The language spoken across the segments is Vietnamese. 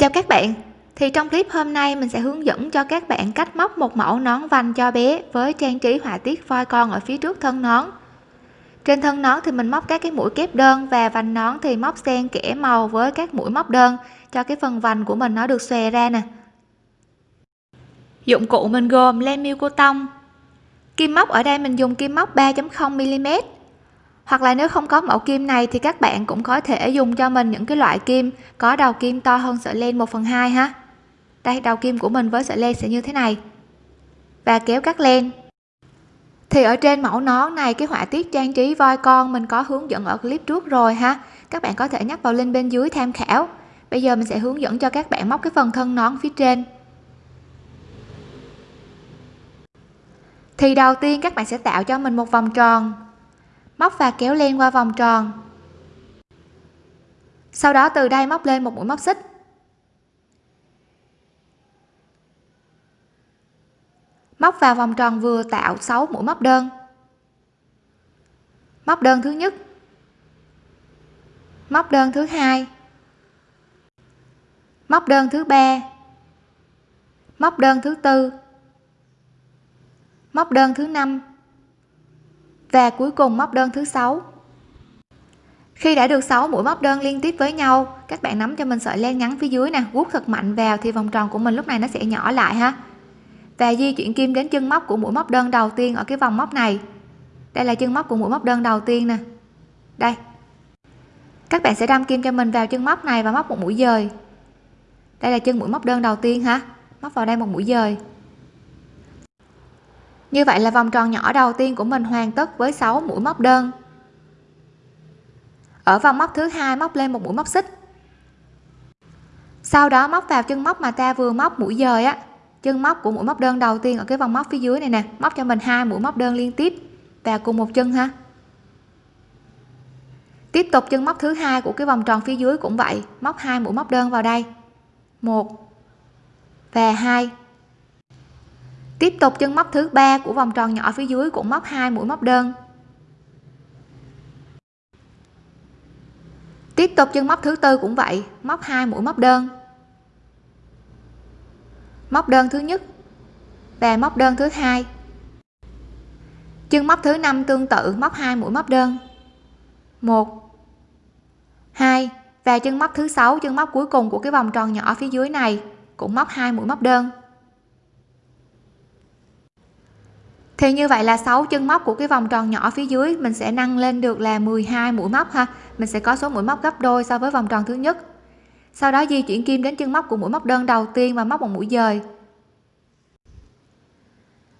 chào các bạn. Thì trong clip hôm nay mình sẽ hướng dẫn cho các bạn cách móc một mẫu nón vành cho bé với trang trí họa tiết voi con ở phía trước thân nón. Trên thân nón thì mình móc các cái mũi kép đơn và vành nón thì móc xen kẽ màu với các mũi móc đơn cho cái phần vành của mình nó được xòe ra nè. Dụng cụ mình gồm len miêu cô tông. Kim móc, ở đây mình dùng kim móc 3.0 mm hoặc là nếu không có mẫu kim này thì các bạn cũng có thể dùng cho mình những cái loại kim có đầu kim to hơn sợi len 1 phần 2 ha. Đây, đầu kim của mình với sợi len sẽ như thế này. Và kéo cắt len. Thì ở trên mẫu nón này, cái họa tiết trang trí voi con mình có hướng dẫn ở clip trước rồi ha. Các bạn có thể nhắc vào link bên dưới tham khảo. Bây giờ mình sẽ hướng dẫn cho các bạn móc cái phần thân nón phía trên. Thì đầu tiên các bạn sẽ tạo cho mình một vòng tròn móc và kéo len qua vòng tròn. Sau đó từ đây móc lên một mũi móc xích. Móc vào vòng tròn vừa tạo 6 mũi móc đơn. Móc đơn thứ nhất. Móc đơn thứ hai. Móc đơn thứ ba. Móc đơn thứ tư. Móc đơn thứ năm và cuối cùng móc đơn thứ sáu. Khi đã được 6 mũi móc đơn liên tiếp với nhau, các bạn nắm cho mình sợi len ngắn phía dưới nè guốc thật mạnh vào thì vòng tròn của mình lúc này nó sẽ nhỏ lại ha. Và di chuyển kim đến chân móc của mũi móc đơn đầu tiên ở cái vòng móc này. Đây là chân móc của mũi móc đơn đầu tiên nè. Đây. Các bạn sẽ đâm kim cho mình vào chân móc này và móc một mũi dời. Đây là chân mũi móc đơn đầu tiên ha. Móc vào đây một mũi dời như vậy là vòng tròn nhỏ đầu tiên của mình hoàn tất với 6 mũi móc đơn. Ở vòng móc thứ hai móc lên một mũi móc xích. Sau đó móc vào chân móc mà ta vừa móc mũi dời á. Chân móc của mũi móc đơn đầu tiên ở cái vòng móc phía dưới này nè, móc cho mình hai mũi móc đơn liên tiếp và cùng một chân ha. Tiếp tục chân móc thứ hai của cái vòng tròn phía dưới cũng vậy, móc hai mũi móc đơn vào đây. Một và hai tiếp tục chân móc thứ ba của vòng tròn nhỏ phía dưới cũng móc hai mũi móc đơn. Tiếp tục chân móc thứ tư cũng vậy, móc hai mũi móc đơn. Móc đơn thứ nhất và móc đơn thứ hai. Chân móc thứ năm tương tự, móc hai mũi móc đơn. Một, hai và chân móc thứ sáu, chân móc cuối cùng của cái vòng tròn nhỏ phía dưới này cũng móc hai mũi móc đơn. Thì như vậy là 6 chân móc của cái vòng tròn nhỏ phía dưới, mình sẽ nâng lên được là 12 mũi móc ha. Mình sẽ có số mũi móc gấp đôi so với vòng tròn thứ nhất. Sau đó di chuyển kim đến chân móc của mũi móc đơn đầu tiên và móc một mũi dời.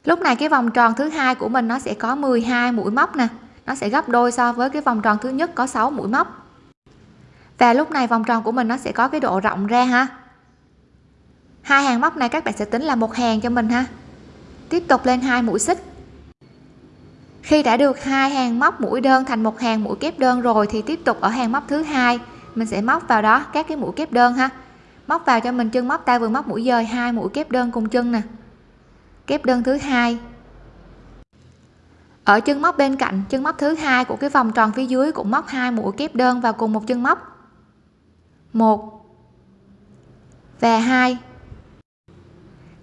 Lúc này cái vòng tròn thứ hai của mình nó sẽ có 12 mũi móc nè. Nó sẽ gấp đôi so với cái vòng tròn thứ nhất có 6 mũi móc. Và lúc này vòng tròn của mình nó sẽ có cái độ rộng ra ha. Hai hàng móc này các bạn sẽ tính là một hàng cho mình ha. Tiếp tục lên hai mũi xích khi đã được hai hàng móc mũi đơn thành một hàng mũi kép đơn rồi thì tiếp tục ở hàng móc thứ hai. Mình sẽ móc vào đó các cái mũi kép đơn ha. Móc vào cho mình chân móc, ta vừa móc mũi dời hai mũi kép đơn cùng chân nè. Kép đơn thứ hai. Ở chân móc bên cạnh, chân móc thứ hai của cái vòng tròn phía dưới cũng móc hai mũi kép đơn vào cùng một chân móc. Một và hai.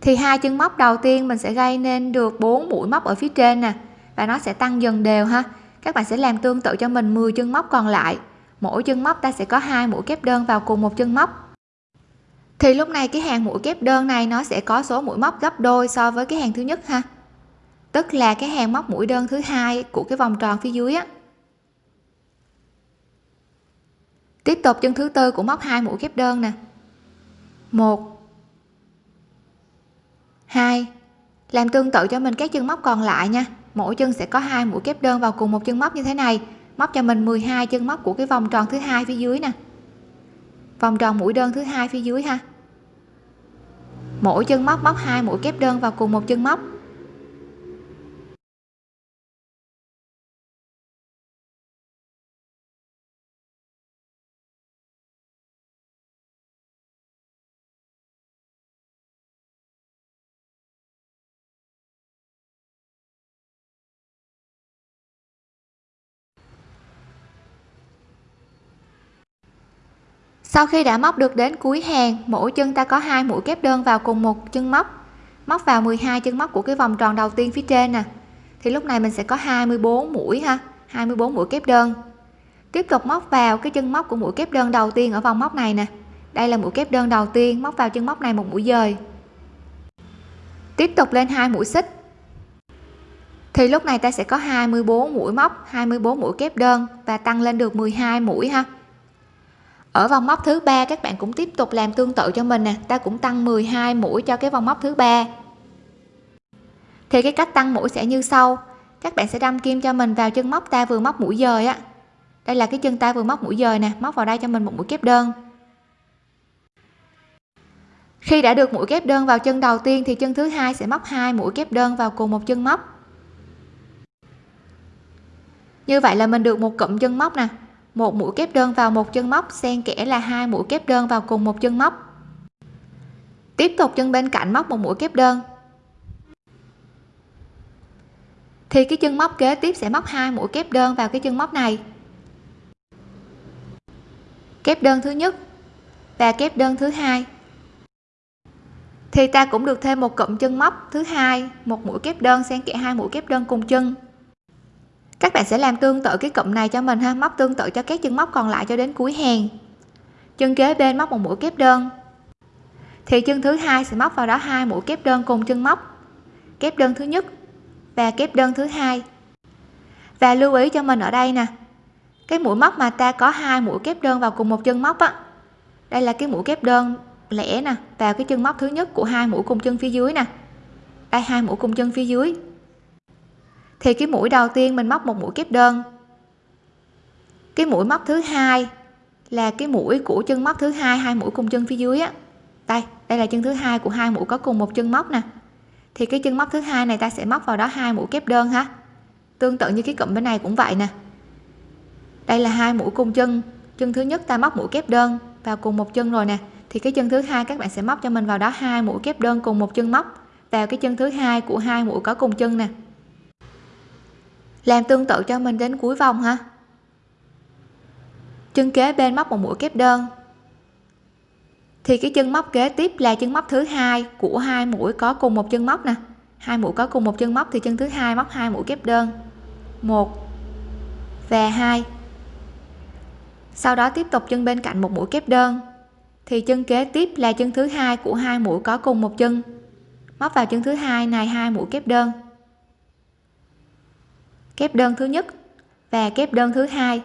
Thì hai chân móc đầu tiên mình sẽ gây nên được 4 mũi móc ở phía trên nè và nó sẽ tăng dần đều ha. Các bạn sẽ làm tương tự cho mình 10 chân móc còn lại. Mỗi chân móc ta sẽ có hai mũi kép đơn vào cùng một chân móc. Thì lúc này cái hàng mũi kép đơn này nó sẽ có số mũi móc gấp đôi so với cái hàng thứ nhất ha. Tức là cái hàng móc mũi đơn thứ hai của cái vòng tròn phía dưới á. Tiếp tục chân thứ tư của móc hai mũi kép đơn nè. Một. Hai. Làm tương tự cho mình các chân móc còn lại nha mỗi chân sẽ có hai mũi kép đơn vào cùng một chân móc như thế này. Móc cho mình 12 chân móc của cái vòng tròn thứ hai phía dưới nè. Vòng tròn mũi đơn thứ hai phía dưới ha. Mỗi chân móc móc hai mũi kép đơn vào cùng một chân móc. Sau khi đã móc được đến cuối hàng, mỗi chân ta có hai mũi kép đơn vào cùng một chân móc. Móc vào 12 chân móc của cái vòng tròn đầu tiên phía trên nè. Thì lúc này mình sẽ có 24 mũi ha 24 mũi kép đơn. Tiếp tục móc vào cái chân móc của mũi kép đơn đầu tiên ở vòng móc này nè. Đây là mũi kép đơn đầu tiên, móc vào chân móc này một mũi dời. Tiếp tục lên hai mũi xích. Thì lúc này ta sẽ có 24 mũi móc 24 mũi kép đơn và tăng lên được 12 mũi ha ở vòng móc thứ ba, các bạn cũng tiếp tục làm tương tự cho mình nè. Ta cũng tăng 12 mũi cho cái vòng móc thứ ba. Thì cái cách tăng mũi sẽ như sau. Các bạn sẽ đâm kim cho mình vào chân móc ta vừa móc mũi dời á. Đây là cái chân ta vừa móc mũi dời nè, móc vào đây cho mình một mũi kép đơn. Khi đã được mũi kép đơn vào chân đầu tiên thì chân thứ hai sẽ móc hai mũi kép đơn vào cùng một chân móc. Như vậy là mình được một cụm chân móc nè một mũi kép đơn vào một chân móc, xen kẽ là hai mũi kép đơn vào cùng một chân móc. Tiếp tục chân bên cạnh móc một mũi kép đơn. Thì cái chân móc kế tiếp sẽ móc hai mũi kép đơn vào cái chân móc này. Kép đơn thứ nhất và kép đơn thứ hai. Thì ta cũng được thêm một cụm chân móc thứ hai, một mũi kép đơn xen kẽ hai mũi kép đơn cùng chân các bạn sẽ làm tương tự cái cụm này cho mình ha. Móc tương tự cho các chân móc còn lại cho đến cuối hàng. Chân kế bên móc một mũi kép đơn. Thì chân thứ hai sẽ móc vào đó hai mũi kép đơn cùng chân móc. Kép đơn thứ nhất và kép đơn thứ hai. Và lưu ý cho mình ở đây nè. Cái mũi móc mà ta có hai mũi kép đơn vào cùng một chân móc á, đây là cái mũi kép đơn lẻ nè, vào cái chân móc thứ nhất của hai mũi cùng chân phía dưới nè. Đây, hai mũi cùng chân phía dưới thì cái mũi đầu tiên mình móc một mũi kép đơn. Cái mũi móc thứ hai là cái mũi của chân móc thứ hai hai mũi cùng chân phía dưới á. Đây đây là chân thứ hai của hai mũi có cùng một chân móc nè. Thì cái chân móc thứ hai này ta sẽ móc vào đó hai mũi kép đơn ha. Tương tự như cái cụm bên này cũng vậy nè. Đây là hai mũi cùng chân. Chân thứ nhất ta móc mũi kép đơn vào cùng một chân rồi nè. Thì cái chân thứ hai các bạn sẽ móc cho mình vào đó hai mũi kép đơn cùng một chân móc vào cái chân thứ hai của hai mũi có cùng chân nè làm tương tự cho mình đến cuối vòng ha chân kế bên móc một mũi kép đơn. Thì cái chân móc kế tiếp là chân móc thứ hai của hai mũi có cùng một chân móc nè. Hai mũi có cùng một chân móc thì chân thứ hai móc hai mũi kép đơn. Một và hai. Sau đó tiếp tục chân bên cạnh một mũi kép đơn. Thì chân kế tiếp là chân thứ hai của hai mũi có cùng một chân. Móc vào chân thứ hai này, hai mũi kép đơn kép đơn thứ nhất và kép đơn thứ hai.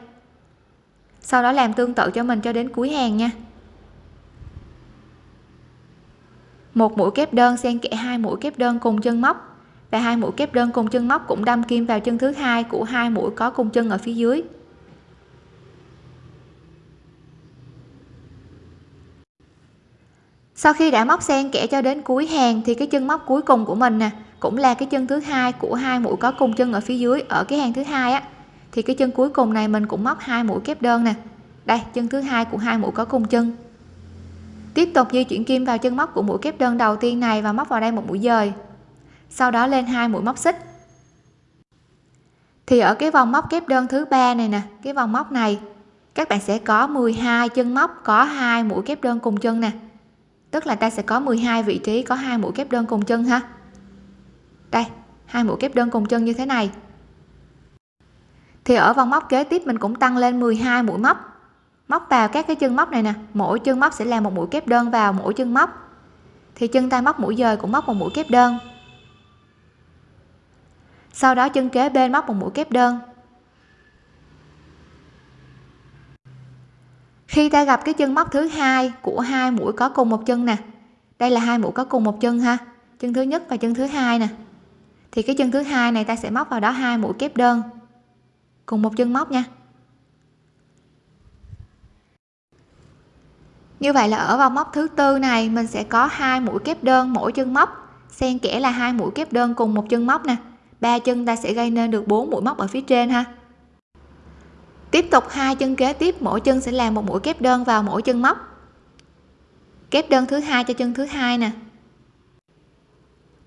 Sau đó làm tương tự cho mình cho đến cuối hàng nha. Một mũi kép đơn xen kẽ hai mũi kép đơn cùng chân móc và hai mũi kép đơn cùng chân móc cũng đâm kim vào chân thứ hai của hai mũi có cùng chân ở phía dưới. Sau khi đã móc xen kẽ cho đến cuối hàng thì cái chân móc cuối cùng của mình nè, cũng là cái chân thứ hai của hai mũi có cùng chân ở phía dưới, ở cái hàng thứ hai á. Thì cái chân cuối cùng này mình cũng móc hai mũi kép đơn nè. Đây, chân thứ hai của hai mũi có cùng chân. Tiếp tục di chuyển kim vào chân móc của mũi kép đơn đầu tiên này và móc vào đây một mũi dời. Sau đó lên hai mũi móc xích. Thì ở cái vòng móc kép đơn thứ ba này nè, cái vòng móc này, các bạn sẽ có 12 chân móc, có hai mũi kép đơn cùng chân nè tức là ta sẽ có 12 vị trí, có hai mũi kép đơn cùng chân ha? Đây, hai mũi kép đơn cùng chân như thế này. Thì ở vòng móc kế tiếp mình cũng tăng lên 12 mũi móc. Móc vào các cái chân móc này nè, mỗi chân móc sẽ là một mũi kép đơn vào mỗi chân móc. Thì chân tay móc mũi dời cũng móc một mũi kép đơn. Sau đó chân kế bên móc một mũi kép đơn. Khi ta gặp cái chân móc thứ hai của hai mũi có cùng một chân nè. Đây là hai mũi có cùng một chân ha. Chân thứ nhất và chân thứ hai nè. Thì cái chân thứ hai này ta sẽ móc vào đó hai mũi kép đơn. Cùng một chân móc nha. Như vậy là ở vòng móc thứ tư này, mình sẽ có hai mũi kép đơn mỗi chân móc. Xen kẽ là hai mũi kép đơn cùng một chân móc nè. Ba chân ta sẽ gây nên được bốn mũi móc ở phía trên ha tiếp tục hai chân kế tiếp, mỗi chân sẽ làm một mũi kép đơn vào mỗi chân móc. Kép đơn thứ hai cho chân thứ hai nè.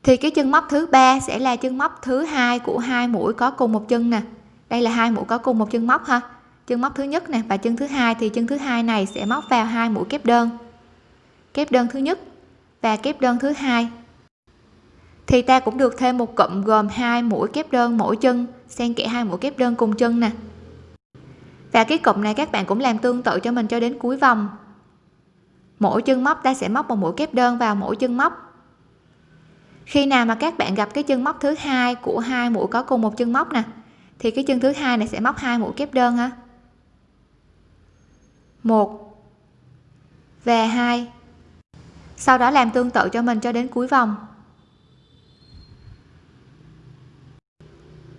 Thì cái chân móc thứ ba sẽ là chân móc thứ hai của hai mũi có cùng một chân nè. Đây là hai mũi có cùng một chân móc ha. Chân móc thứ nhất nè và chân thứ hai, thì chân thứ hai này sẽ móc vào hai mũi kép đơn. Kép đơn thứ nhất và kép đơn thứ hai. Thì ta cũng được thêm một cụm gồm hai mũi kép đơn mỗi chân, xen kẽ hai mũi kép đơn cùng chân nè và cái cụm này các bạn cũng làm tương tự cho mình cho đến cuối vòng. Mỗi chân móc ta sẽ móc một mũi kép đơn vào mỗi chân móc. Khi nào mà các bạn gặp cái chân móc thứ hai của hai mũi có cùng một chân móc nè, thì cái chân thứ hai này sẽ móc hai mũi kép đơn ha. Một và hai. Sau đó làm tương tự cho mình cho đến cuối vòng.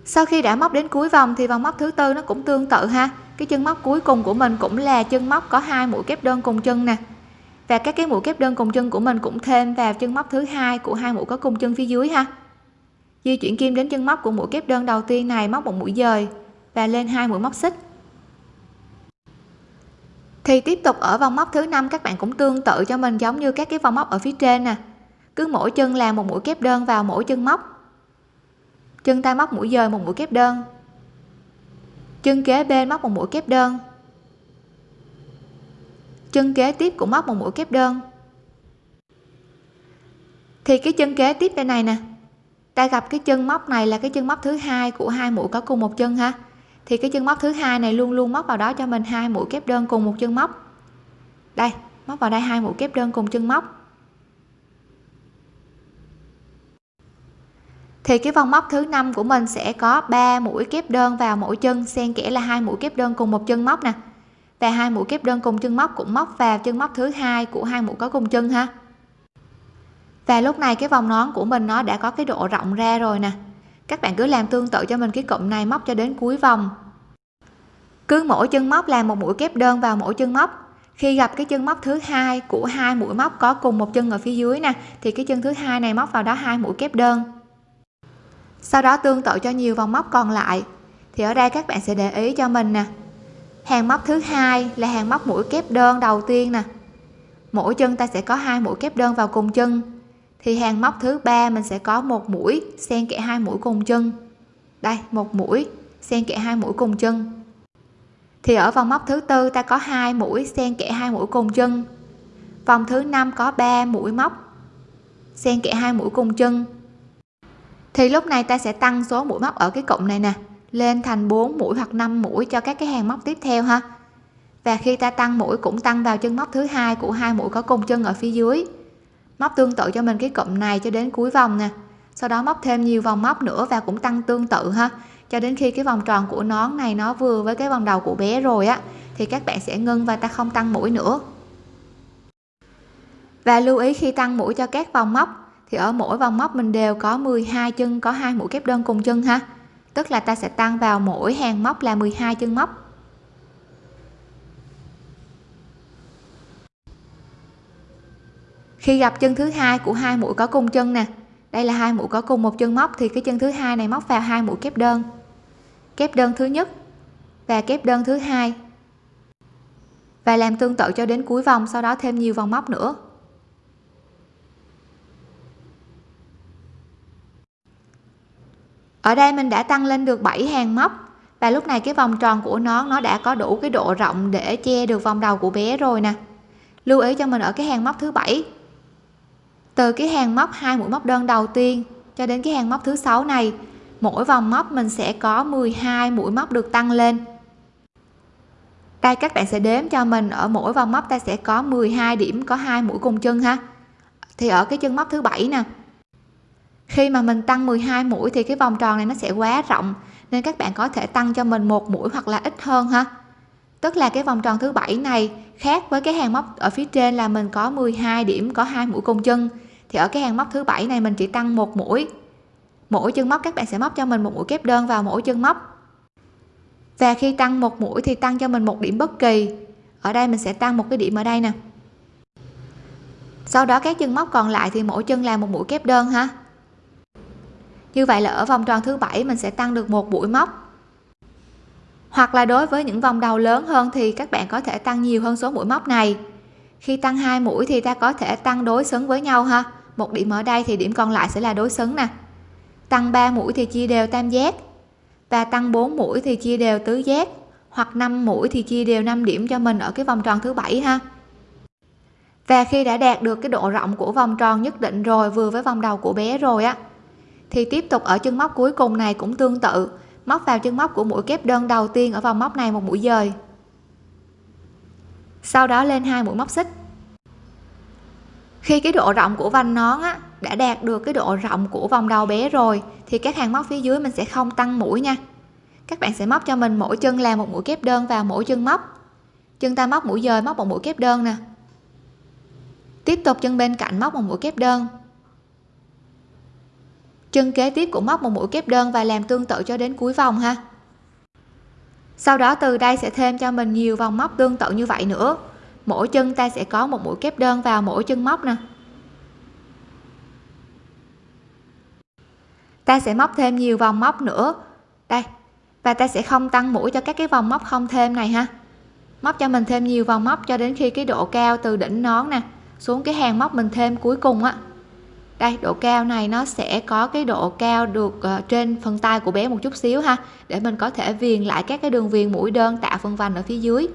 Sau khi đã móc đến cuối vòng thì vòng móc thứ tư nó cũng tương tự ha cái chân móc cuối cùng của mình cũng là chân móc có hai mũi kép đơn cùng chân nè. Và các cái mũi kép đơn cùng chân của mình cũng thêm vào chân móc thứ hai của hai mũi có cùng chân phía dưới ha. Di chuyển kim đến chân móc của mũi kép đơn đầu tiên này móc một mũi dời và lên hai mũi móc xích. Thì tiếp tục ở vòng móc thứ năm, các bạn cũng tương tự cho mình giống như các cái vòng móc ở phía trên nè. Cứ mỗi chân làm một mũi kép đơn vào mỗi chân móc. Chân tay móc mũi dời một mũi kép đơn chân kế bên móc một mũi kép đơn. Chân kế tiếp cũng móc một mũi kép đơn. Thì cái chân kế tiếp bên này nè, ta gặp cái chân móc này là cái chân móc thứ hai của hai mũi có cùng một chân ha. Thì cái chân móc thứ hai này luôn luôn móc vào đó cho mình hai mũi kép đơn cùng một chân móc. Đây, móc vào đây hai mũi kép đơn cùng chân móc. Thì cái vòng móc thứ năm của mình sẽ có 3 mũi kép đơn vào mỗi chân, xen kẽ là hai mũi kép đơn cùng một chân móc nè. Và hai mũi kép đơn cùng chân móc cũng móc vào chân móc thứ hai của hai mũi có cùng chân ha. Và lúc này cái vòng nón của mình nó đã có cái độ rộng ra rồi nè. Các bạn cứ làm tương tự cho mình cái cụm này móc cho đến cuối vòng. Cứ mỗi chân móc làm một mũi kép đơn vào mỗi chân móc. Khi gặp cái chân móc thứ hai của hai mũi móc có cùng một chân ở phía dưới nè, thì cái chân thứ hai này móc vào đó hai mũi kép đơn sau đó tương tự cho nhiều vòng móc còn lại. Thì ở đây các bạn sẽ để ý cho mình nè. Hàng móc thứ hai là hàng móc mũi kép đơn đầu tiên nè. Mỗi chân ta sẽ có hai mũi kép đơn vào cùng chân. Thì hàng móc thứ ba mình sẽ có một mũi xen kẽ hai mũi cùng chân. Đây, một mũi xen kẽ hai mũi cùng chân. Thì ở vòng móc thứ tư ta có hai mũi xen kẽ hai mũi cùng chân. Vòng thứ năm có 3 mũi móc xen kẽ hai mũi cùng chân thì lúc này ta sẽ tăng số mũi móc ở cái cụm này nè, lên thành 4 mũi hoặc 5 mũi cho các cái hàng móc tiếp theo ha. Và khi ta tăng mũi cũng tăng vào chân móc thứ hai của hai mũi có cùng chân ở phía dưới. Móc tương tự cho mình cái cụm này cho đến cuối vòng nè. Sau đó móc thêm nhiều vòng móc nữa và cũng tăng tương tự ha. Cho đến khi cái vòng tròn của nón này nó vừa với cái vòng đầu của bé rồi á, thì các bạn sẽ ngưng và ta không tăng mũi nữa. Và lưu ý khi tăng mũi cho các vòng móc thì ở mỗi vòng móc mình đều có 12 chân, có hai mũi kép đơn cùng chân ha. Tức là ta sẽ tăng vào mỗi hàng móc là 12 chân móc. Khi gặp chân thứ hai của hai mũi có cùng chân nè. Đây là hai mũi có cùng một chân móc thì cái chân thứ hai này móc vào hai mũi kép đơn. Kép đơn thứ nhất và kép đơn thứ hai. Và làm tương tự cho đến cuối vòng, sau đó thêm nhiều vòng móc nữa. Ở đây mình đã tăng lên được 7 hàng móc. Và lúc này cái vòng tròn của nó nó đã có đủ cái độ rộng để che được vòng đầu của bé rồi nè. Lưu ý cho mình ở cái hàng móc thứ bảy. Từ cái hàng móc hai mũi móc đơn đầu tiên cho đến cái hàng móc thứ sáu này, mỗi vòng móc mình sẽ có 12 mũi móc được tăng lên. Đây, các bạn sẽ đếm cho mình, ở mỗi vòng móc ta sẽ có 12 điểm, có hai mũi cùng chân ha. Thì ở cái chân móc thứ bảy nè khi mà mình tăng 12 mũi thì cái vòng tròn này nó sẽ quá rộng, nên các bạn có thể tăng cho mình một mũi hoặc là ít hơn ha. Tức là cái vòng tròn thứ bảy này khác với cái hàng móc ở phía trên là mình có 12 điểm, có hai mũi cùng chân. Thì ở cái hàng móc thứ bảy này mình chỉ tăng một mũi. Mỗi chân móc các bạn sẽ móc cho mình một mũi kép đơn vào mỗi chân móc. Và khi tăng một mũi thì tăng cho mình một điểm bất kỳ. Ở đây mình sẽ tăng một cái điểm ở đây nè. Sau đó các chân móc còn lại thì mỗi chân làm một mũi kép đơn ha như vậy là ở vòng tròn thứ bảy mình sẽ tăng được một mũi móc. Hoặc là đối với những vòng đầu lớn hơn thì các bạn có thể tăng nhiều hơn số mũi móc này. Khi tăng hai mũi thì ta có thể tăng đối xứng với nhau ha. Một điểm ở đây thì điểm còn lại sẽ là đối xứng nè. Tăng 3 mũi thì chia đều tam giác. Và tăng 4 mũi thì chia đều tứ giác. Hoặc 5 mũi thì chia đều 5 điểm cho mình ở cái vòng tròn thứ bảy ha. Và khi đã đạt được cái độ rộng của vòng tròn nhất định rồi, vừa với vòng đầu của bé rồi á thì tiếp tục ở chân móc cuối cùng này cũng tương tự. Móc vào chân móc của mũi kép đơn đầu tiên ở vòng móc này một mũi dời. Sau đó lên hai mũi móc xích. Khi cái độ rộng của vành nón á, đã đạt được cái độ rộng của vòng đầu bé rồi thì các hàng móc phía dưới mình sẽ không tăng mũi nha. Các bạn sẽ móc cho mình mỗi chân là một mũi kép đơn vào mỗi chân móc. Chân ta móc mũi dời móc một mũi kép đơn nè. Tiếp tục chân bên cạnh móc một mũi kép đơn chân kế tiếp cũng móc một mũi kép đơn và làm tương tự cho đến cuối vòng ha. Sau đó từ đây sẽ thêm cho mình nhiều vòng móc tương tự như vậy nữa. Mỗi chân ta sẽ có một mũi kép đơn vào mỗi chân móc nè. Ta sẽ móc thêm nhiều vòng móc nữa. Đây, và ta sẽ không tăng mũi cho các cái vòng móc không thêm này ha. Móc cho mình thêm nhiều vòng móc cho đến khi cái độ cao từ đỉnh nón nè xuống cái hàng móc mình thêm cuối cùng á đây độ cao này nó sẽ có cái độ cao được uh, trên phần tay của bé một chút xíu ha để mình có thể viền lại các cái đường viền mũi đơn tạo phần vành ở phía dưới.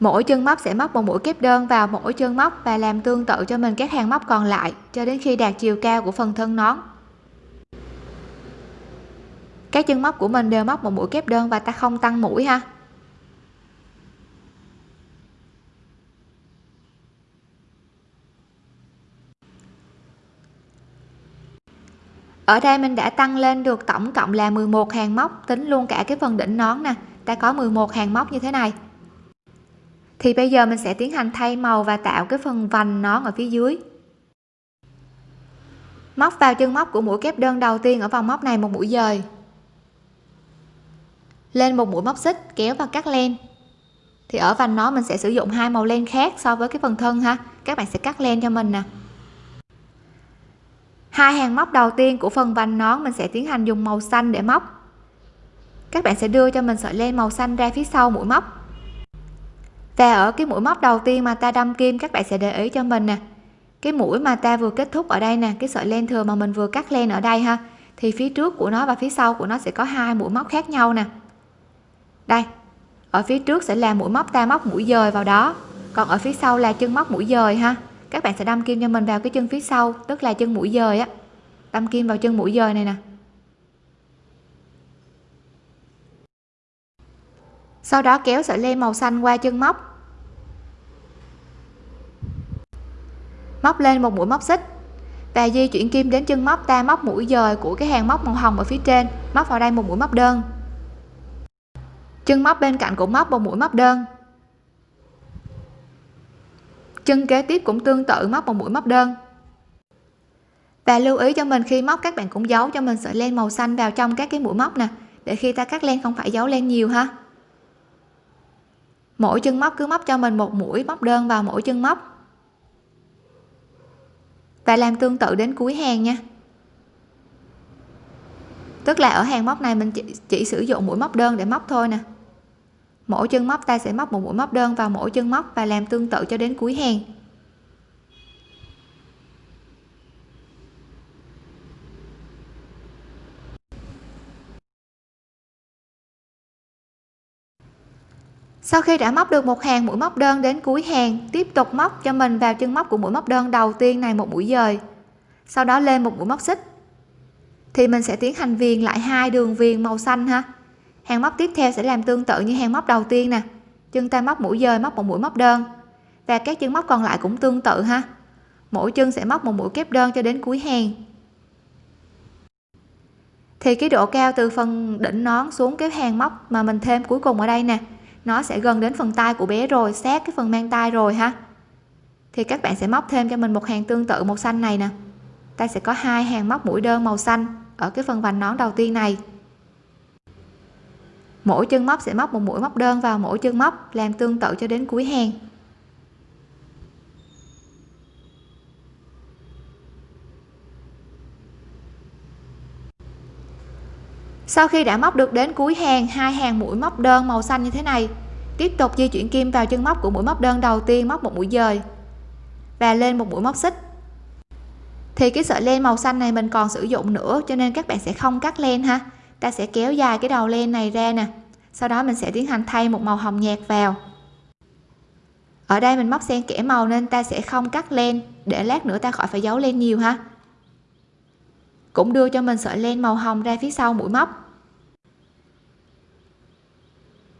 Mỗi chân móc sẽ móc một mũi kép đơn vào mỗi chân móc và làm tương tự cho mình các hàng móc còn lại cho đến khi đạt chiều cao của phần thân nón. Các chân móc của mình đều móc một mũi kép đơn và ta không tăng mũi ha. Ở đây mình đã tăng lên được tổng cộng là 11 hàng móc, tính luôn cả cái phần đỉnh nón nè. Ta có 11 hàng móc như thế này. Thì bây giờ mình sẽ tiến hành thay màu và tạo cái phần vành nón ở phía dưới. Móc vào chân móc của mũi kép đơn đầu tiên ở vòng móc này một mũi dời. Lên một mũi móc xích, kéo và cắt len. Thì ở vành nó mình sẽ sử dụng hai màu len khác so với cái phần thân ha. Các bạn sẽ cắt len cho mình nè hai hàng móc đầu tiên của phần vành nón mình sẽ tiến hành dùng màu xanh để móc. Các bạn sẽ đưa cho mình sợi len màu xanh ra phía sau mũi móc. Và ở cái mũi móc đầu tiên mà ta đâm kim, các bạn sẽ để ý cho mình nè. Cái mũi mà ta vừa kết thúc ở đây nè, cái sợi len thừa mà mình vừa cắt len ở đây ha, thì phía trước của nó và phía sau của nó sẽ có hai mũi móc khác nhau nè. Đây, ở phía trước sẽ là mũi móc ta móc mũi dời vào đó, còn ở phía sau là chân móc mũi dời ha các bạn sẽ đâm kim cho mình vào cái chân phía sau, tức là chân mũi dời á. Đâm kim vào chân mũi dời này nè. Sau đó kéo sợi len màu xanh qua chân móc. Móc lên một mũi móc xích. Và di chuyển kim đến chân móc ta móc mũi dời của cái hàng móc màu hồng ở phía trên, móc vào đây một mũi móc đơn. Chân móc bên cạnh cũng móc một mũi móc đơn chân kế tiếp cũng tương tự móc một mũi móc đơn. Và lưu ý cho mình khi móc các bạn cũng giấu cho mình sợi len màu xanh vào trong các cái mũi móc nè để khi ta cắt len không phải giấu len nhiều ha. Mỗi chân móc cứ móc cho mình một mũi móc đơn vào mỗi chân móc. Và làm tương tự đến cuối hàng nha. Tức là ở hàng móc này mình chỉ, chỉ sử dụng mũi móc đơn để móc thôi nè mỗi chân móc ta sẽ móc một mũi móc đơn vào mỗi chân móc và làm tương tự cho đến cuối hàng. Sau khi đã móc được một hàng mũi móc đơn đến cuối hàng, tiếp tục móc cho mình vào chân móc của mũi móc đơn đầu tiên này một mũi dời. Sau đó lên một mũi móc xích. Thì mình sẽ tiến hành viền lại hai đường viền màu xanh ha hàng móc tiếp theo sẽ làm tương tự như hàng móc đầu tiên nè. Chân tay móc mũi dời, móc một mũi móc đơn. Và các chân móc còn lại cũng tương tự ha. Mỗi chân sẽ móc một mũi kép đơn cho đến cuối hàng. Thì cái độ cao từ phần đỉnh nón xuống cái hàng móc mà mình thêm cuối cùng ở đây nè, nó sẽ gần đến phần tay của bé rồi, sát cái phần mang tay rồi ha. Thì các bạn sẽ móc thêm cho mình một hàng tương tự màu xanh này nè. Ta sẽ có hai hàng móc mũi đơn màu xanh ở cái phần vành nón đầu tiên này mỗi chân móc sẽ móc một mũi móc đơn vào mỗi chân móc làm tương tự cho đến cuối hàng. Sau khi đã móc được đến cuối hàng, hai hàng mũi móc đơn màu xanh như thế này, tiếp tục di chuyển kim vào chân móc của mũi móc đơn đầu tiên móc một mũi dời và lên một mũi móc xích. Thì cái sợi len màu xanh này mình còn sử dụng nữa, cho nên các bạn sẽ không cắt len ha ta sẽ kéo dài cái đầu len này ra nè. Sau đó mình sẽ tiến hành thay một màu hồng nhạt vào. Ở đây mình móc xen kẽ màu nên ta sẽ không cắt len để lát nữa ta khỏi phải giấu len nhiều ha. Cũng đưa cho mình sợi len màu hồng ra phía sau mũi móc.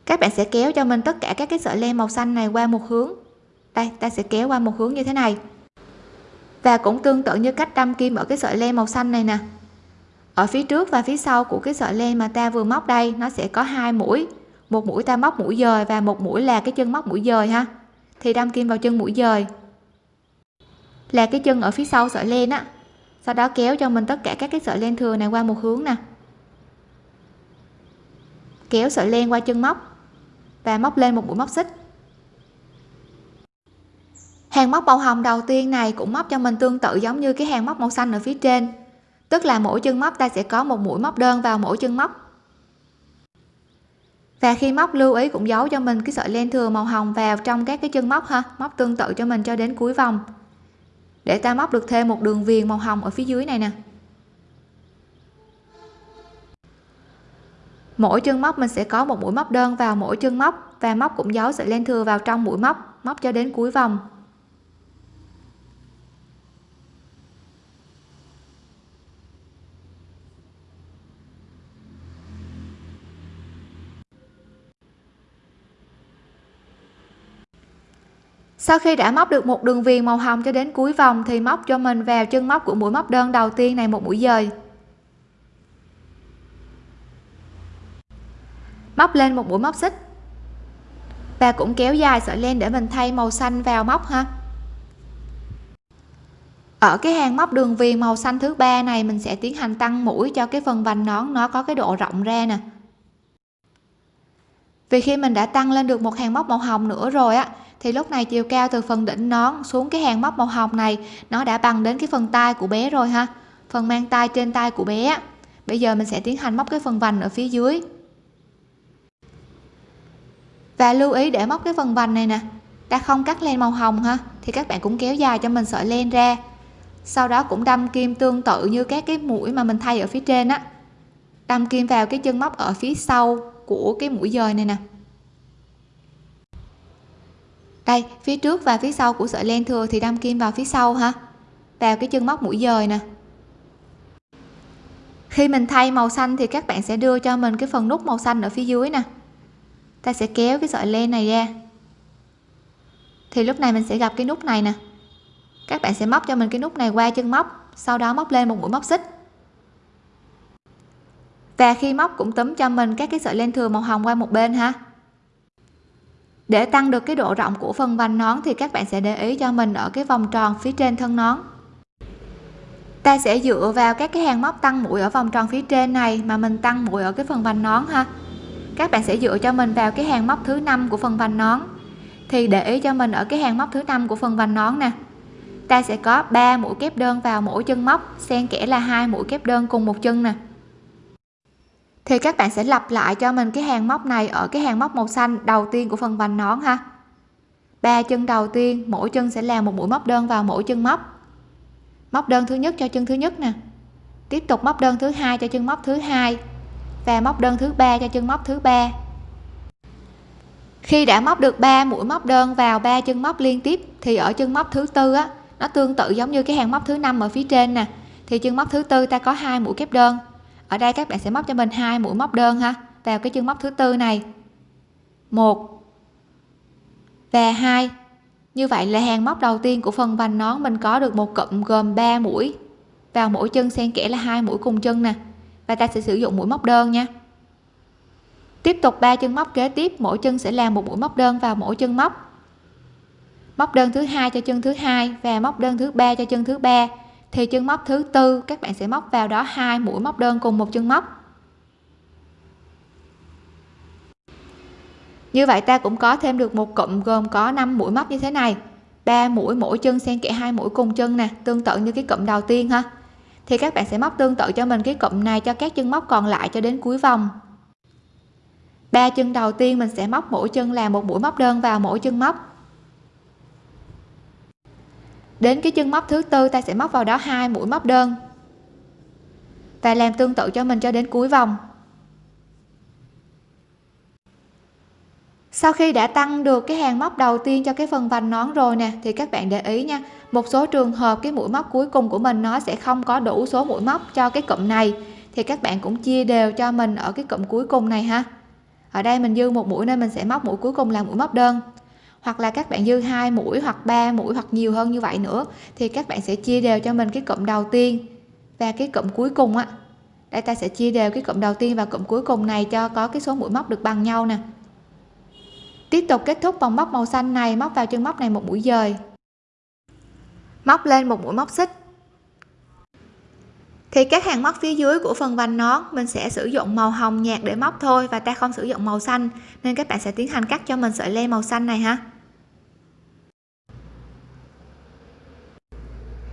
Các bạn sẽ kéo cho mình tất cả các cái sợi len màu xanh này qua một hướng. Đây, ta sẽ kéo qua một hướng như thế này. Và cũng tương tự như cách đâm kim ở cái sợi len màu xanh này nè ở phía trước và phía sau của cái sợi len mà ta vừa móc đây, nó sẽ có hai mũi. Một mũi ta móc mũi dời và một mũi là cái chân móc mũi dời ha. Thì đâm kim vào chân mũi dời. Là cái chân ở phía sau sợi len á. Sau đó kéo cho mình tất cả các cái sợi len thừa này qua một hướng nè. Kéo sợi len qua chân móc và móc lên một mũi móc xích. Hàng móc màu hồng đầu tiên này cũng móc cho mình tương tự giống như cái hàng móc màu xanh ở phía trên tức là mỗi chân móc ta sẽ có một mũi móc đơn vào mỗi chân móc. Và khi móc lưu ý cũng giấu cho mình cái sợi len thừa màu hồng vào trong các cái chân móc ha, móc tương tự cho mình cho đến cuối vòng. Để ta móc được thêm một đường viền màu hồng ở phía dưới này nè. Mỗi chân móc mình sẽ có một mũi móc đơn vào mỗi chân móc và móc cũng giấu sợi len thừa vào trong mũi móc móc cho đến cuối vòng. Sau khi đã móc được một đường viền màu hồng cho đến cuối vòng thì móc cho mình vào chân móc của mũi móc đơn đầu tiên này một mũi dời. Móc lên một mũi móc xích. Và cũng kéo dài sợi len để mình thay màu xanh vào móc ha. Ở cái hàng móc đường viền màu xanh thứ ba này mình sẽ tiến hành tăng mũi cho cái phần vành nón, nó có cái độ rộng ra nè. Vì khi mình đã tăng lên được một hàng móc màu hồng nữa rồi á thì lúc này chiều cao từ phần đỉnh nón xuống cái hàng móc màu hồng này, nó đã bằng đến cái phần tay của bé rồi ha. Phần mang tay trên tay của bé bây giờ mình sẽ tiến hành móc cái phần vành ở phía dưới. Và lưu ý để móc cái phần vành này nè, ta không cắt len màu hồng ha, thì các bạn cũng kéo dài cho mình sợi len ra. Sau đó cũng đâm kim tương tự như các cái mũi mà mình thay ở phía trên á. Đâm kim vào cái chân móc ở phía sau của cái mũi dời này nè đây, phía trước và phía sau của sợi len thừa thì đâm kim vào phía sau ha. Vào cái chân móc mũi dời nè. Khi mình thay màu xanh thì các bạn sẽ đưa cho mình cái phần nút màu xanh ở phía dưới nè. Ta sẽ kéo cái sợi len này ra. Thì lúc này mình sẽ gặp cái nút này nè. Các bạn sẽ móc cho mình cái nút này qua chân móc, sau đó móc lên một mũi móc xích. Và khi móc cũng túm cho mình các cái sợi len thừa màu hồng qua một bên ha để tăng được cái độ rộng của phần vành nón thì các bạn sẽ để ý cho mình ở cái vòng tròn phía trên thân nón. Ta sẽ dựa vào các cái hàng móc tăng mũi ở vòng tròn phía trên này mà mình tăng mũi ở cái phần vành nón ha. Các bạn sẽ dựa cho mình vào cái hàng móc thứ năm của phần vành nón. Thì để ý cho mình ở cái hàng móc thứ năm của phần vành nón nè. Ta sẽ có 3 mũi kép đơn vào mỗi chân móc, xen kẽ là hai mũi kép đơn cùng một chân nè thì các bạn sẽ lặp lại cho mình cái hàng móc này ở cái hàng móc màu xanh đầu tiên của phần vành nón ha. Ba chân đầu tiên, mỗi chân sẽ làm một mũi móc đơn vào mỗi chân móc. Móc đơn thứ nhất cho chân thứ nhất nè. Tiếp tục móc đơn thứ hai cho chân móc thứ hai và móc đơn thứ ba cho chân móc thứ ba. Khi đã móc được 3 mũi móc đơn vào ba chân móc liên tiếp, thì ở chân móc thứ tư á, nó tương tự giống như cái hàng móc thứ năm ở phía trên nè. Thì chân móc thứ tư ta có hai mũi kép đơn ở đây các bạn sẽ móc cho mình hai mũi móc đơn ha. Vào cái chân móc thứ tư này. Một. Và hai. Như vậy là hàng móc đầu tiên của phần vành nón mình có được một cụm gồm 3 mũi. Vào mỗi chân xen kẽ là hai mũi cùng chân nè. Và ta sẽ sử dụng mũi móc đơn nha. Tiếp tục ba chân móc kế tiếp, mỗi chân sẽ làm một mũi móc đơn vào mỗi chân móc. Móc đơn thứ hai cho chân thứ hai và móc đơn thứ ba cho chân thứ ba thì chân móc thứ tư, các bạn sẽ móc vào đó hai mũi móc đơn cùng một chân móc. Như vậy ta cũng có thêm được một cụm gồm có 5 mũi móc như thế này. Ba mũi mỗi chân xen kẽ hai mũi cùng chân nè, tương tự như cái cụm đầu tiên ha. Thì các bạn sẽ móc tương tự cho mình cái cụm này cho các chân móc còn lại cho đến cuối vòng. Ba chân đầu tiên mình sẽ móc mỗi chân là một mũi móc đơn vào mỗi chân móc đến cái chân móc thứ tư, ta sẽ móc vào đó hai mũi móc đơn. Và làm tương tự cho mình cho đến cuối vòng. Sau khi đã tăng được cái hàng móc đầu tiên cho cái phần vành nón rồi nè, thì các bạn để ý nha, một số trường hợp cái mũi móc cuối cùng của mình nó sẽ không có đủ số mũi móc cho cái cụm này. Thì các bạn cũng chia đều cho mình ở cái cụm cuối cùng này ha. Ở đây mình dư một mũi nên mình sẽ móc mũi cuối cùng là mũi móc đơn hoặc là các bạn dư hai mũi hoặc ba mũi hoặc nhiều hơn như vậy nữa, thì các bạn sẽ chia đều cho mình cái cụm đầu tiên và cái cụm cuối cùng á. Đây ta sẽ chia đều cái cụm đầu tiên và cụm cuối cùng này cho có cái số mũi móc được bằng nhau nè. Tiếp tục kết thúc vòng móc màu xanh này, móc vào chân móc này một mũi dời. Móc lên một mũi móc xích thì các hàng móc phía dưới của phần vành nón, mình sẽ sử dụng màu hồng nhạt để móc thôi và ta không sử dụng màu xanh. Nên các bạn sẽ tiến hành cắt cho mình sợi len màu xanh này ha.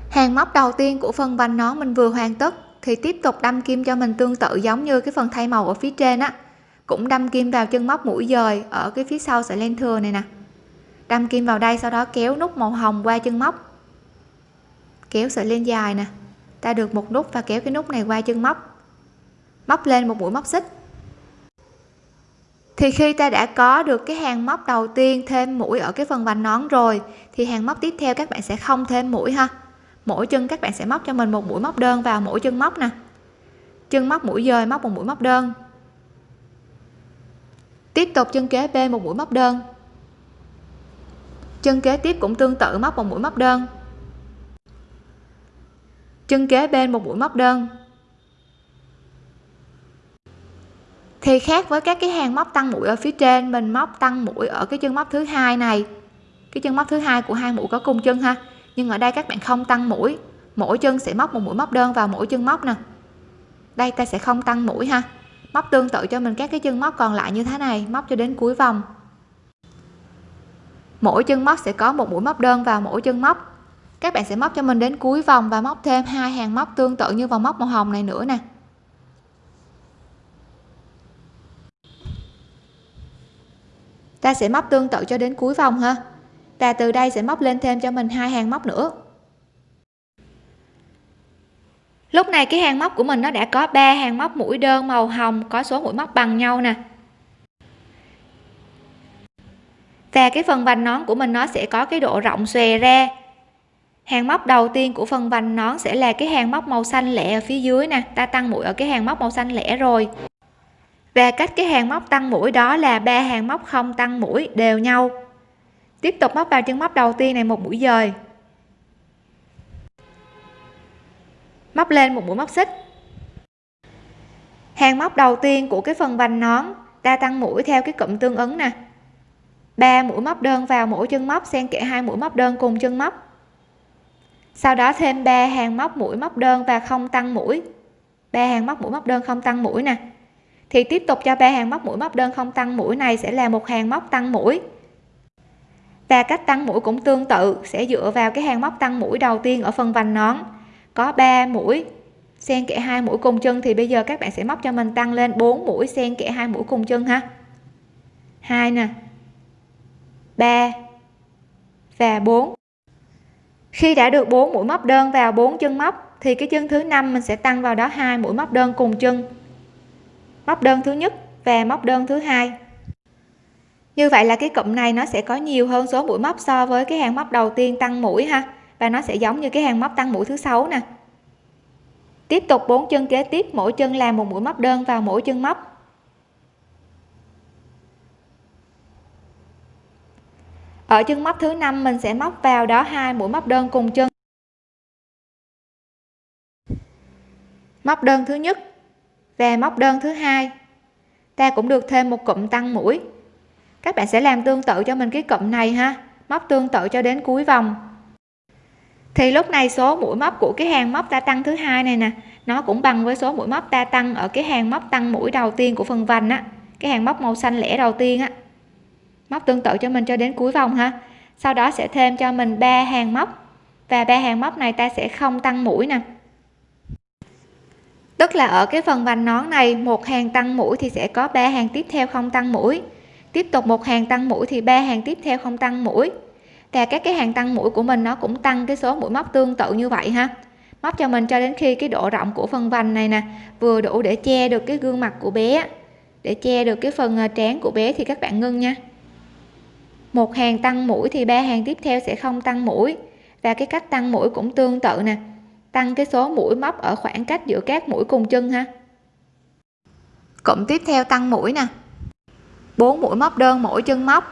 Hàng móc đầu tiên của phần vành nón mình vừa hoàn tất, thì tiếp tục đâm kim cho mình tương tự giống như cái phần thay màu ở phía trên á. Cũng đâm kim vào chân móc mũi dời ở cái phía sau sợi len thừa này nè. Đâm kim vào đây, sau đó kéo nút màu hồng qua chân móc. Kéo sợi len dài nè ta được một nút và kéo cái nút này qua chân móc. Móc lên một mũi móc xích. Thì khi ta đã có được cái hàng móc đầu tiên thêm mũi ở cái phần vành nón rồi, thì hàng móc tiếp theo các bạn sẽ không thêm mũi ha. Mỗi chân các bạn sẽ móc cho mình một mũi móc đơn vào mỗi chân móc nè. Chân móc mũi dời móc một mũi móc đơn. Tiếp tục chân kế bên một mũi móc đơn. Chân kế tiếp cũng tương tự móc một mũi móc đơn chân kế bên một mũi móc đơn. Thì khác với các cái hàng móc tăng mũi ở phía trên, mình móc tăng mũi ở cái chân móc thứ hai này. Cái chân móc thứ hai của hai mũi có cùng chân ha. Nhưng ở đây các bạn không tăng mũi. Mỗi chân sẽ móc một mũi móc đơn vào mỗi chân móc nè. Đây, ta sẽ không tăng mũi ha. Móc tương tự cho mình các cái chân móc còn lại như thế này, móc cho đến cuối vòng. Mỗi chân móc sẽ có một mũi móc đơn vào mỗi chân móc các bạn sẽ móc cho mình đến cuối vòng và móc thêm hai hàng móc tương tự như vòng móc màu hồng này nữa nè. Ta sẽ móc tương tự cho đến cuối vòng ha. Và từ đây sẽ móc lên thêm cho mình hai hàng móc nữa. Lúc này cái hàng móc của mình nó đã có ba hàng móc mũi đơn màu hồng, có số mũi móc bằng nhau nè. Và cái phần vành nón của mình nó sẽ có cái độ rộng xòe ra hàng móc đầu tiên của phần vành nón sẽ là cái hàng móc màu xanh lẻ ở phía dưới nè. Ta tăng mũi ở cái hàng móc màu xanh lẻ rồi. Và cách cái hàng móc tăng mũi đó là ba hàng móc không tăng mũi đều nhau. Tiếp tục móc vào chân móc đầu tiên này một mũi dời. Móc lên một mũi móc xích. Hàng móc đầu tiên của cái phần vành nón, ta tăng mũi theo cái cụm tương ứng nè. Ba mũi móc đơn vào mỗi chân móc, xen kẽ hai mũi móc đơn cùng chân móc sau đó thêm 3 hàng móc mũi móc đơn và không tăng mũi. Ba hàng móc mũi móc đơn không tăng mũi nè. Thì tiếp tục cho ba hàng móc mũi móc đơn không tăng mũi này sẽ là một hàng móc tăng mũi. Và cách tăng mũi cũng tương tự, sẽ dựa vào cái hàng móc tăng mũi đầu tiên ở phần vành nón. Có 3 mũi, xen kẽ hai mũi cùng chân thì bây giờ các bạn sẽ móc cho mình tăng lên 4 mũi xen kẽ hai mũi cùng chân ha. Hai nè 3 và 4 khi đã được 4 mũi móc đơn vào 4 chân móc, thì cái chân thứ năm mình sẽ tăng vào đó hai mũi móc đơn cùng chân. Móc đơn thứ nhất và móc đơn thứ hai. Như vậy là cái cụm này nó sẽ có nhiều hơn số mũi móc so với cái hàng móc đầu tiên tăng mũi ha, và nó sẽ giống như cái hàng móc tăng mũi thứ sáu nè. Tiếp tục bốn chân kế tiếp, mỗi chân làm một mũi móc đơn vào mỗi chân móc. Ở chân móc thứ năm, mình sẽ móc vào đó hai mũi móc đơn cùng chân. Móc đơn thứ nhất và móc đơn thứ hai. Ta cũng được thêm một cụm tăng mũi. Các bạn sẽ làm tương tự cho mình cái cụm này ha. Móc tương tự cho đến cuối vòng. Thì lúc này số mũi móc của cái hàng móc ta tăng thứ hai này nè, nó cũng bằng với số mũi móc ta tăng ở cái hàng móc tăng mũi đầu tiên của phần vành á. Cái hàng móc màu xanh lẻ đầu tiên á móc tương tự cho mình cho đến cuối vòng ha. Sau đó sẽ thêm cho mình ba hàng móc. Và ba hàng móc này ta sẽ không tăng mũi nè. Tức là ở cái phần vành nón này, một hàng tăng mũi thì sẽ có ba hàng tiếp theo không tăng mũi. Tiếp tục một hàng tăng mũi thì ba hàng tiếp theo không tăng mũi. Và các cái hàng tăng mũi của mình nó cũng tăng cái số mũi móc tương tự như vậy ha. Móc cho mình cho đến khi cái độ rộng của phần vành này nè vừa đủ để che được cái gương mặt của bé để che được cái phần à, trán của bé thì các bạn ngưng nha một hàng tăng mũi thì ba hàng tiếp theo sẽ không tăng mũi. Và cái cách tăng mũi cũng tương tự nè. Tăng cái số mũi móc ở khoảng cách giữa các mũi cùng chân ha. Cụm tiếp theo tăng mũi nè. 4 mũi móc đơn mỗi chân móc.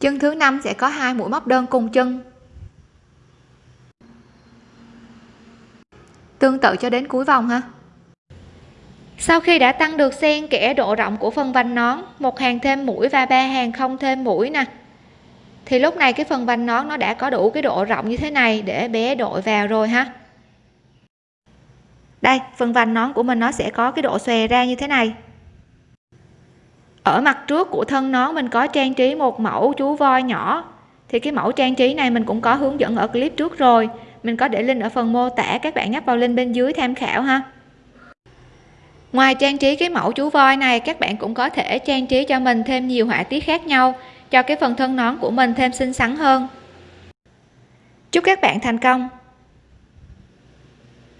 Chân thứ năm sẽ có hai mũi móc đơn cùng chân. Tương tự cho đến cuối vòng ha. Sau khi đã tăng được xen kẽ độ rộng của phần vành nón, một hàng thêm mũi và ba hàng không thêm mũi nè. Thì lúc này cái phần vành nón nó đã có đủ cái độ rộng như thế này để bé đội vào rồi ha. Đây, phần vành nón của mình nó sẽ có cái độ xòe ra như thế này. Ở mặt trước của thân nón mình có trang trí một mẫu chú voi nhỏ. Thì cái mẫu trang trí này mình cũng có hướng dẫn ở clip trước rồi mình có để link ở phần mô tả, các bạn nhấp vào link bên dưới tham khảo ha. Ngoài trang trí cái mẫu chú voi này, các bạn cũng có thể trang trí cho mình thêm nhiều họa tiết khác nhau, cho cái phần thân nón của mình thêm xinh xắn hơn. Chúc các bạn thành công!